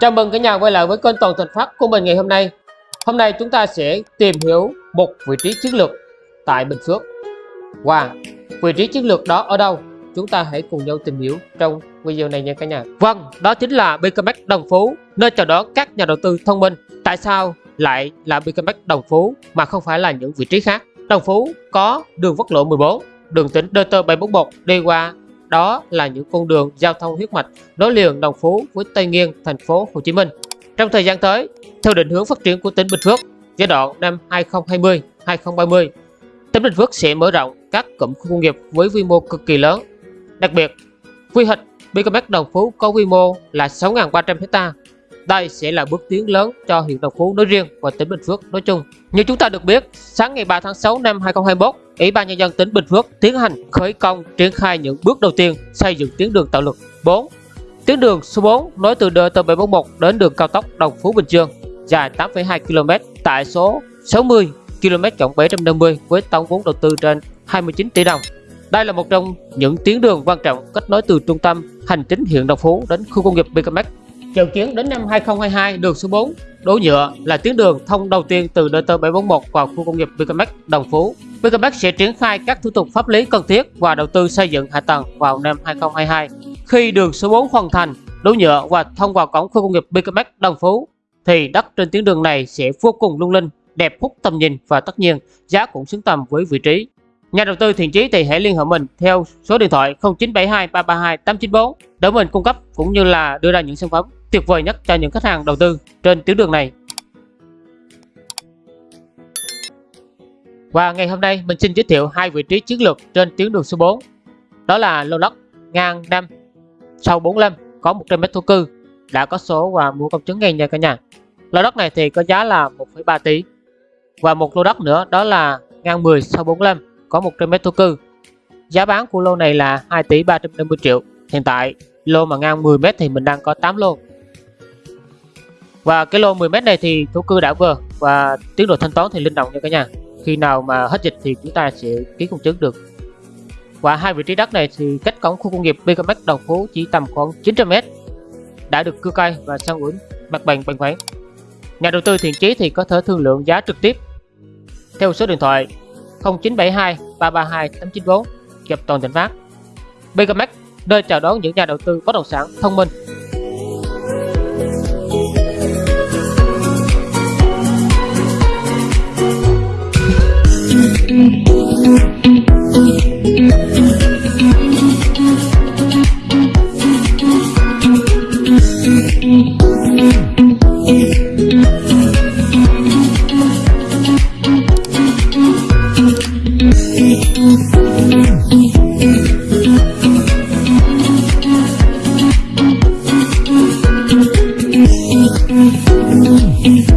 Chào mừng cả nhà quay lại với kênh Toàn Thành Phát của mình ngày hôm nay. Hôm nay chúng ta sẽ tìm hiểu một vị trí chiến lược tại Bình Phước. Và vị trí chiến lược đó ở đâu? Chúng ta hãy cùng nhau tìm hiểu trong video này nha cả nhà. Vâng, đó chính là BKMX Đồng Phú, nơi chào đón các nhà đầu tư thông minh. Tại sao lại là BKMX Đồng Phú mà không phải là những vị trí khác? Đồng Phú có đường quốc lộ 14, đường tỉnh DT741 đi qua đó là những con đường giao thông huyết mạch nối liền Đồng Phú với Tây Nguyên, thành phố Hồ Chí Minh. Trong thời gian tới, theo định hướng phát triển của tỉnh Bình Phước giai đoạn năm 2020-2030, tỉnh Bình Phước sẽ mở rộng các cụm khu công nghiệp với quy mô cực kỳ lớn. Đặc biệt, quy hoạch BKMX Đồng Phú có quy mô là 6.300 hecta đây sẽ là bước tiến lớn cho huyện Đồng Phú nói riêng và tỉnh Bình Phước nói chung. Như chúng ta được biết, sáng ngày 3 tháng 6 năm 2021, Ủy ban Nhân dân tỉnh Bình Phước tiến hành khởi công triển khai những bước đầu tiên xây dựng tuyến đường tạo lực 4. Tuyến đường số 4 nối từ DT741 đến đường cao tốc Đồng Phú Bình Dương dài 8,2 km tại số 60 km 750 với tổng vốn đầu tư trên 29 tỷ đồng. Đây là một trong những tuyến đường quan trọng kết nối từ trung tâm hành chính huyện Đồng Phú đến khu công nghiệp BKMX Dự kiến đến năm 2022, đường số 4 đổ nhựa là tuyến đường thông đầu tiên từ DT741 vào khu công nghiệp BKMX Đồng Phú. BKMX sẽ triển khai các thủ tục pháp lý cần thiết và đầu tư xây dựng hạ tầng vào năm 2022. Khi đường số 4 hoàn thành, đổ nhựa và thông vào cổng khu công nghiệp BKMX Đồng Phú, thì đất trên tuyến đường này sẽ vô cùng lung linh, đẹp hút tầm nhìn và tất nhiên giá cũng xứng tầm với vị trí. Nhà đầu tư thiện chí thì hãy liên hệ mình theo số điện thoại 0972 332 894 để mình cung cấp cũng như là đưa ra những sản phẩm tuyệt vời nhất cho những khách hàng đầu tư trên tuyến đường này. Và ngày hôm nay mình xin giới thiệu hai vị trí chiến lược trên tuyến đường số 4. Đó là lô đất ngang 5 sau 45 có 100 m thổ cư đã có số và mua công chứng ngay nha cả nhà. Lô đất này thì có giá là 1,3 tỷ. Và một lô đất nữa đó là ngang 10 sau 45 có 100 m thổ cư. Giá bán của lô này là 2 tỷ 350 triệu. Hiện tại lô mà ngang 10 m thì mình đang có 8 lô và cái lô 10m này thì thổ cư đã vừa. Và tiến độ thanh toán thì linh động nha cả nhà. Khi nào mà hết dịch thì chúng ta sẽ ký công chứng được. Và hai vị trí đất này thì cách cổng khu công nghiệp BKMX Đồng Phú chỉ tầm khoảng 900m đã được cưa cây và sang ủi mặt bằng bằng khoản nhà đầu tư thiện chí thì có thể thương lượng giá trực tiếp. Theo số điện thoại 0972 332 894 gặp toàn tỉnh phát BKMX nơi chào đón những nhà đầu tư bất động sản thông minh. Mm-hmm.